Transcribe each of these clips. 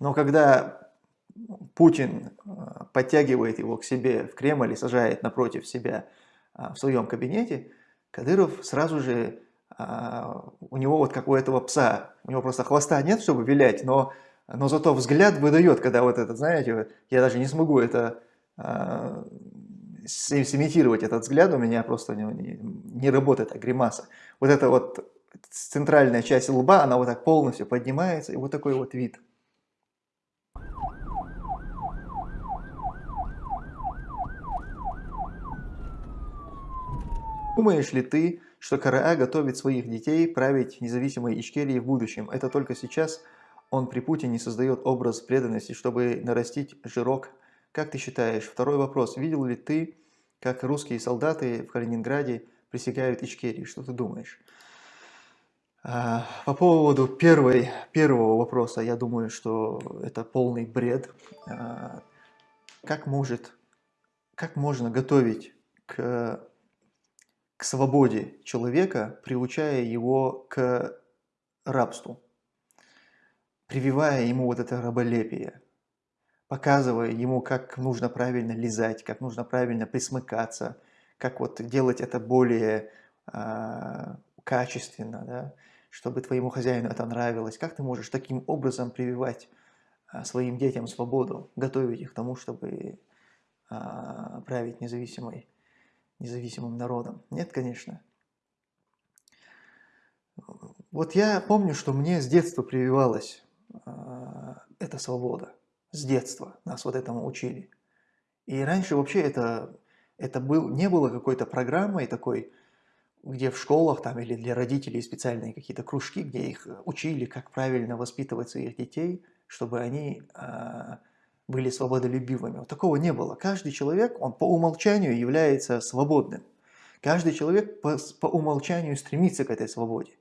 Но когда Путин а, подтягивает его к себе в Кремль и сажает напротив себя а, в своем кабинете, Кадыров сразу же, у него вот как у этого пса, у него просто хвоста нет, чтобы вилять, но, но зато взгляд выдает, когда вот этот, знаете, я даже не смогу это сымитировать этот взгляд, у меня просто не, не, не работает эта гримаса. Вот эта вот центральная часть лба, она вот так полностью поднимается, и вот такой вот вид. Думаешь ли ты, что КРА готовит своих детей править независимой Ичкерии в будущем? Это только сейчас он при Путине создает образ преданности, чтобы нарастить жирок. Как ты считаешь? Второй вопрос. Видел ли ты, как русские солдаты в Калининграде присягают Ичкерии? Что ты думаешь? А, по поводу первой, первого вопроса, я думаю, что это полный бред. А, как, может, как можно готовить к, к свободе человека, приучая его к рабству, прививая ему вот это раболепие, показывая ему, как нужно правильно лизать, как нужно правильно присмыкаться, как вот делать это более э, качественно, да? чтобы твоему хозяину это нравилось? Как ты можешь таким образом прививать а, своим детям свободу, готовить их к тому, чтобы а, править независимой, независимым народом? Нет, конечно. Вот я помню, что мне с детства прививалась а, эта свобода. С детства нас вот этому учили. И раньше вообще это, это был, не было какой-то программой такой, где в школах там или для родителей специальные какие-то кружки, где их э, учили, как правильно воспитывать своих детей, чтобы они э, были свободолюбивыми. Вот такого не было. Каждый человек, он по умолчанию является свободным. Каждый человек по, по умолчанию стремится к этой свободе.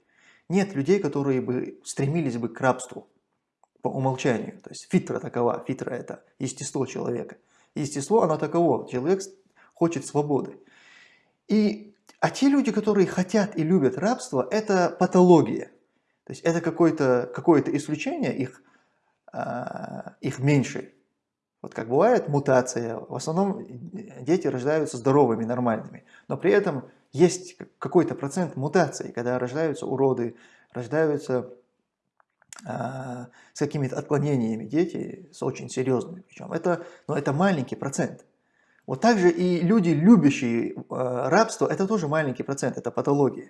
Нет людей, которые бы стремились бы к рабству по умолчанию. То есть фитра такова, фитра это естество человека. Естество, оно таково, человек хочет свободы. И а те люди, которые хотят и любят рабство, это патология. То есть это какое-то какое, -то, исключение, их, э, их меньше. Вот как бывает мутация, в основном дети рождаются здоровыми, нормальными. Но при этом есть какой-то процент мутаций, когда рождаются уроды, рождаются э, с какими-то отклонениями дети, с очень серьезными. Причем это, но это маленький процент. Вот также и люди, любящие э, рабство, это тоже маленький процент, это патология.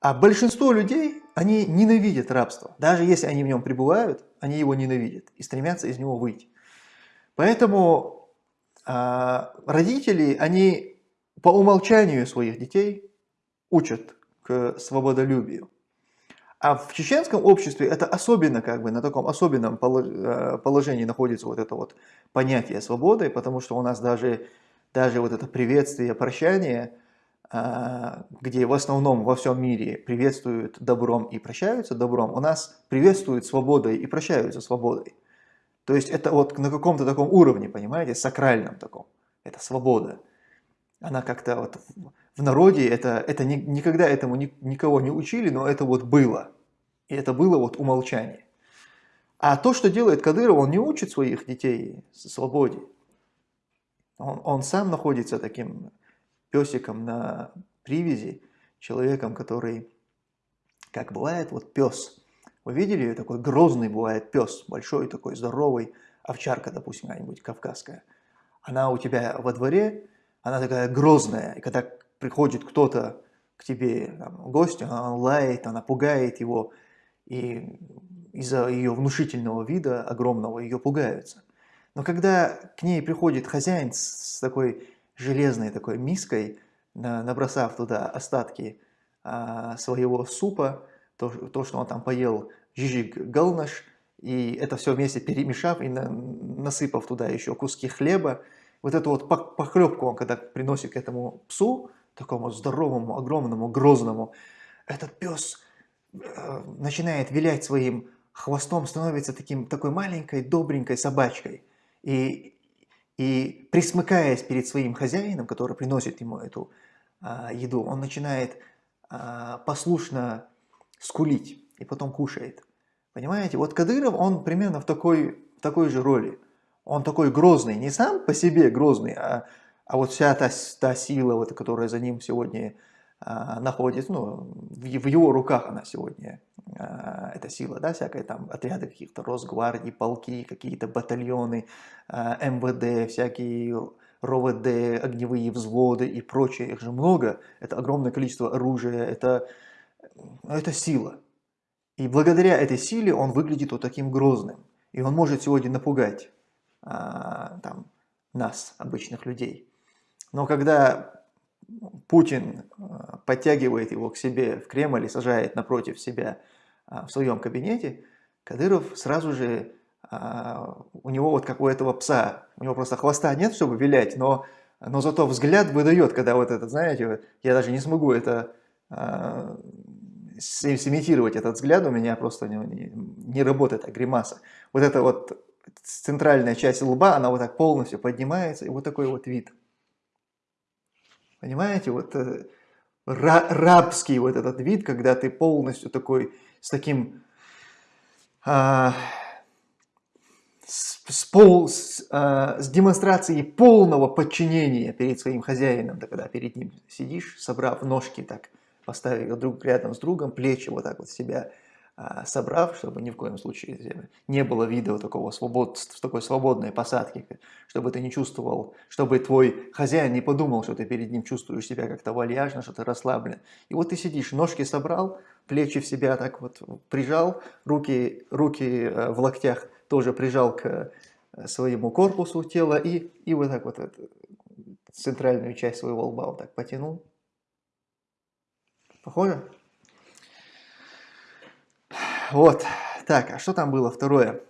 А большинство людей, они ненавидят рабство. Даже если они в нем пребывают, они его ненавидят и стремятся из него выйти. Поэтому э, родители, они по умолчанию своих детей учат к свободолюбию. А в чеченском обществе это особенно, как бы, на таком особенном э, положении находится вот это вот понятие свободы, потому что у нас даже, даже вот это приветствие, прощание, а, где в основном во всем мире приветствуют добром и прощаются добром, у нас приветствуют свободой и прощаются свободой. То есть это вот на каком-то таком уровне, понимаете, сакральном таком. Это свобода. Она как-то вот в народе это, это ни, никогда этому ни, никого не учили, но это вот было. И это было вот умолчание. А то, что делает Кадыров, он не учит своих детей свободе. Он, он сам находится таким песиком на привязи, человеком, который, как бывает, вот пес. Вы видели, такой грозный бывает пес, большой такой, здоровый, овчарка, допустим, какая-нибудь кавказская. Она у тебя во дворе, она такая грозная, и когда приходит кто-то к тебе там, в гости, она лает, она пугает его, и из-за ее внушительного вида, огромного, ее пугаются. Но когда к ней приходит хозяин с такой железной такой миской, набросав туда остатки а, своего супа, то, то, что он там поел жижик галнаш, и это все вместе перемешав и на, насыпав туда еще куски хлеба, вот эту вот похлебку он когда приносит к этому псу, такому здоровому, огромному, грозному, этот пес э, начинает вилять своим хвостом, становится таким, такой маленькой, добренькой собачкой. И, и присмыкаясь перед своим хозяином, который приносит ему эту а, еду, он начинает а, послушно скулить и потом кушает. Понимаете, вот Кадыров, он примерно в такой, в такой же роли. Он такой грозный, не сам по себе грозный, а, а вот вся та, та сила, вот, которая за ним сегодня а, находится, ну, в, в его руках она сегодня, а, эта сила, да, всякая там отряды каких-то Росгвардии, полки, какие-то батальоны, а, МВД, всякие РОВД, огневые взводы и прочее, их же много, это огромное количество оружия, это, это сила. И благодаря этой силе он выглядит вот таким грозным. И он может сегодня напугать а, там, нас, обычных людей. Но когда Путин а, подтягивает его к себе в Кремль и сажает напротив себя а, в своем кабинете, Кадыров сразу же, а, у него вот как у этого пса, у него просто хвоста нет, чтобы вилять, но, но зато взгляд выдает, когда вот этот, знаете, я даже не смогу это сымитировать этот взгляд, у меня просто не, не, не работает эта гримаса. Вот эта вот центральная часть лба, она вот так полностью поднимается, и вот такой вот вид. Понимаете, вот э, рабский вот этот вид, когда ты полностью такой, с таким, а, с, с, пол, с, а, с демонстрацией полного подчинения перед своим хозяином, да, когда перед ним сидишь, собрав ножки так, поставив друг рядом с другом, плечи вот так вот себя а, собрав, чтобы ни в коем случае не было вида вот такого свобод, такой свободной посадки, чтобы ты не чувствовал, чтобы твой хозяин не подумал, что ты перед ним чувствуешь себя как-то вальяжно, что ты расслаблен. И вот ты сидишь, ножки собрал, плечи в себя так вот прижал, руки, руки э, в локтях тоже прижал к э, своему корпусу тела и, и вот так вот эту центральную часть своего лба вот так потянул. Похоже? Вот. Так, а что там было второе?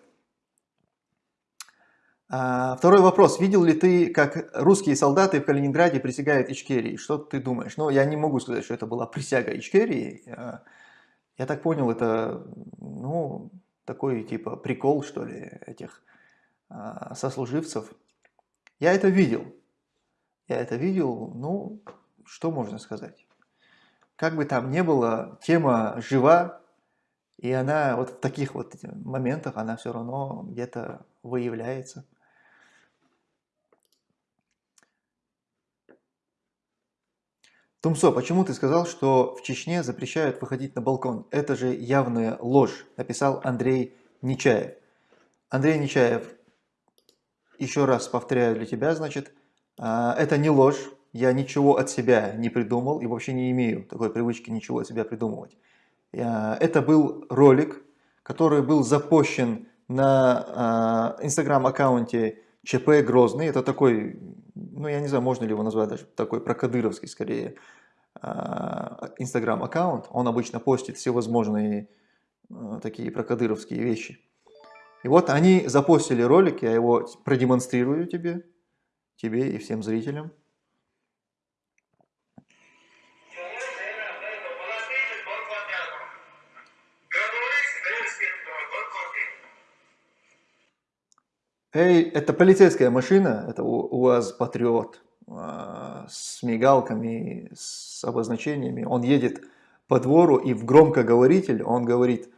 А, второй вопрос. Видел ли ты, как русские солдаты в Калининграде присягают Ичкерии? Что ты думаешь? Ну, я не могу сказать, что это была присяга Ичкерии. А, я так понял, это, ну, такой типа прикол, что ли, этих а, сослуживцев. Я это видел. Я это видел, ну, что можно сказать? Как бы там ни было, тема жива, и она вот в таких вот моментах, она все равно где-то выявляется. Тумсо, почему ты сказал, что в Чечне запрещают выходить на балкон? Это же явная ложь, написал Андрей Нечаев. Андрей Нечаев, еще раз повторяю для тебя, значит, а, это не ложь, я ничего от себя не придумал и вообще не имею такой привычки ничего от себя придумывать. Это был ролик, который был запущен на э, инстаграм-аккаунте ЧП Грозный. Это такой, ну я не знаю, можно ли его назвать даже такой прокадыровский скорее э, инстаграм-аккаунт. Он обычно постит всевозможные такие прокадыровские вещи. И вот они запостили ролик, я его продемонстрирую тебе, тебе и всем зрителям. Эй, это полицейская машина, это УАЗ Патриот а, с мигалками, с обозначениями. Он едет по двору и в громкоговоритель он говорит,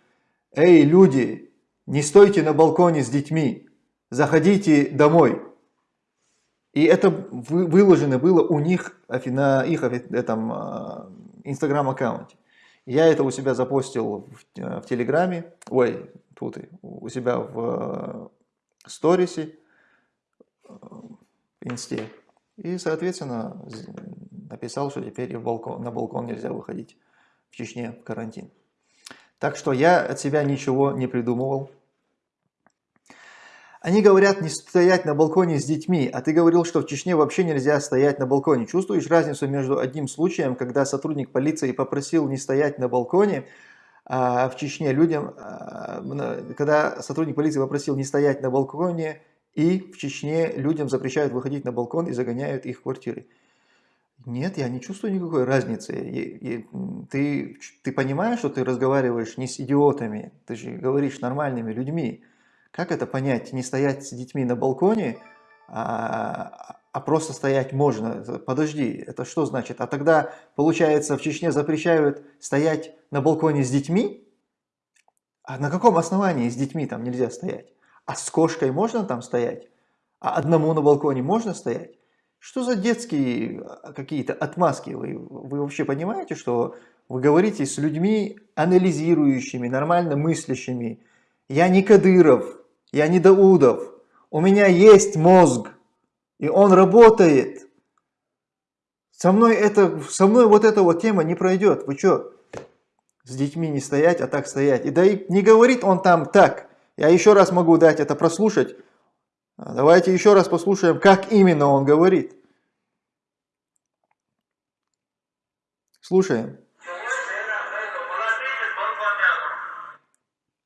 «Эй, люди, не стойте на балконе с детьми, заходите домой». И это выложено было у них на их этом а, инстаграм-аккаунте. Я это у себя запостил в, в Телеграме, ой, тут у себя в сторисе, э, инсте. И, соответственно, написал, что теперь балкон, на балкон нельзя выходить в Чечне в карантин. Так что я от себя ничего не придумывал. Они говорят не стоять на балконе с детьми, а ты говорил, что в Чечне вообще нельзя стоять на балконе. Чувствуешь разницу между одним случаем, когда сотрудник полиции попросил не стоять на балконе, в Чечне людям, а, когда сотрудник полиции попросил не стоять на балконе, и в Чечне людям запрещают выходить на балкон и загоняют их в квартиры. Нет, я не чувствую никакой разницы. И, и, ты, ты понимаешь, что ты разговариваешь не с идиотами, ты же говоришь с нормальными людьми. Как это понять? Не стоять с детьми на балконе, а, а просто стоять можно. Подожди, это что значит? А тогда, получается, в Чечне запрещают стоять на балконе с детьми? А на каком основании с детьми там нельзя стоять? А с кошкой можно там стоять? А одному на балконе можно стоять? Что за детские а, какие-то отмазки? Вы, вы вообще понимаете, что вы говорите с людьми анализирующими, нормально мыслящими? Я не Кадыров, я не Даудов. У меня есть мозг, и он работает. Со мной, это, со мной вот эта вот тема не пройдет. Вы что, с детьми не стоять, а так стоять? И да и не говорит он там так. Я еще раз могу дать это прослушать. Давайте еще раз послушаем, как именно он говорит. Слушаем.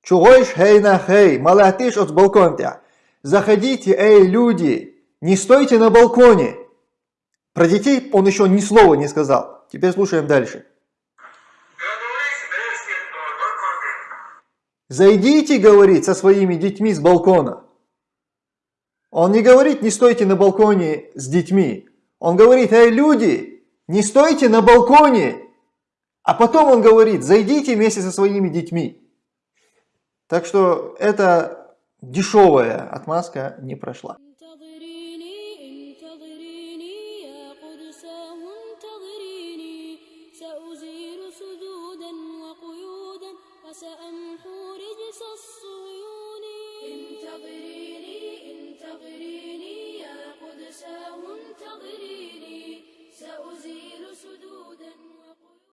Чугойш хей на хей, малатиш от балконтя. Заходите, эй, люди, не стойте на балконе. Про детей он еще ни слова не сказал. Теперь слушаем дальше. Зайдите, говорит, со своими детьми с балкона. Он не говорит, не стойте на балконе с детьми. Он говорит, эй, люди, не стойте на балконе. А потом он говорит, зайдите вместе со своими детьми. Так что эта дешевая отмазка не прошла.